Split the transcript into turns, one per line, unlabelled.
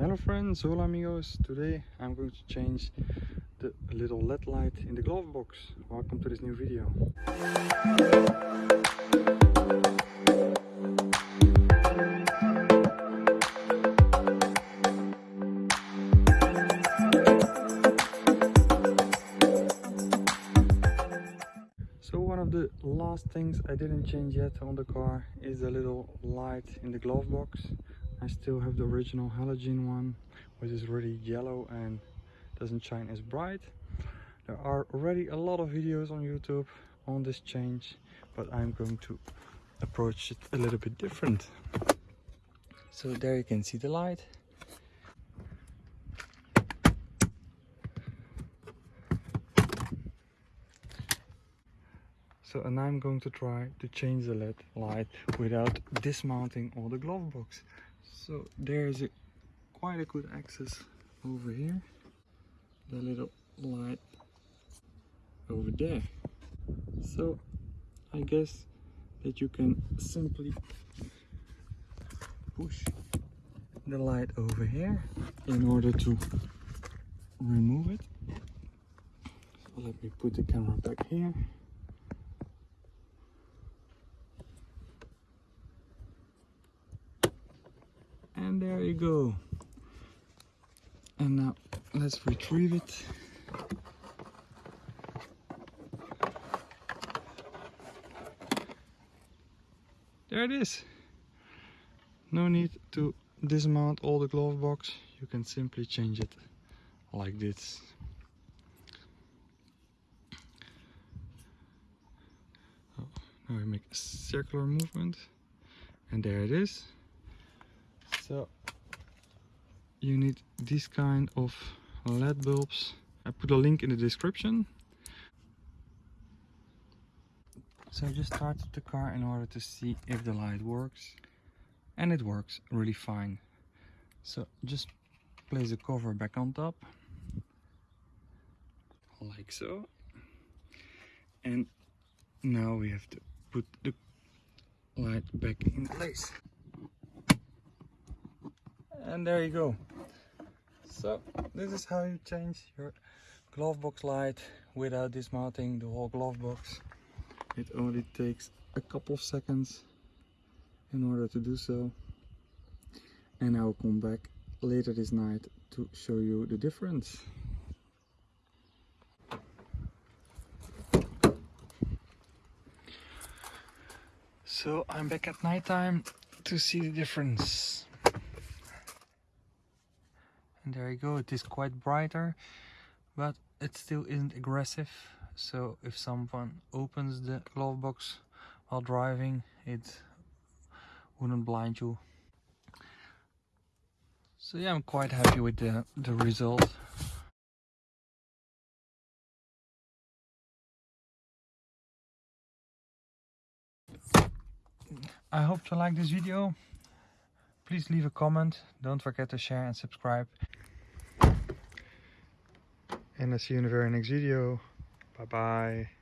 Hello friends, hola amigos. Today I'm going to change the little LED light in the glove box. Welcome to this new video. So one of the last things I didn't change yet on the car is the little light in the glove box. I still have the original halogen one which is really yellow and doesn't shine as bright. There are already a lot of videos on YouTube on this change but I'm going to approach it a little bit different. So there you can see the light. So and I'm going to try to change the LED light without dismounting all the glove box so there's a quite a good access over here. The little light over there. So I guess that you can simply push the light over here in order to remove it. So let me put the camera back here and there you go. And now let's retrieve it. There it is. No need to dismount all the glove box. You can simply change it like this. Oh, now we make a circular movement. And there it is so you need this kind of led bulbs. I put a link in the description. So i just started the car in order to see if the light works. And it works really fine. So just place the cover back on top. Like so. And now we have to put the light back in place and there you go. So this is how you change your glove box light without dismounting the whole glove box. It only takes a couple of seconds in order to do so. And I will come back later this night to show you the difference. So I'm back at night time to see the difference there you go. It is quite brighter but it still isn't aggressive. So if someone opens the glove box while driving it wouldn't blind you. So yeah i'm quite happy with the the result. I hope you like this video. Please leave a comment. Don't forget to share and subscribe and I'll see you in the very next video. Bye bye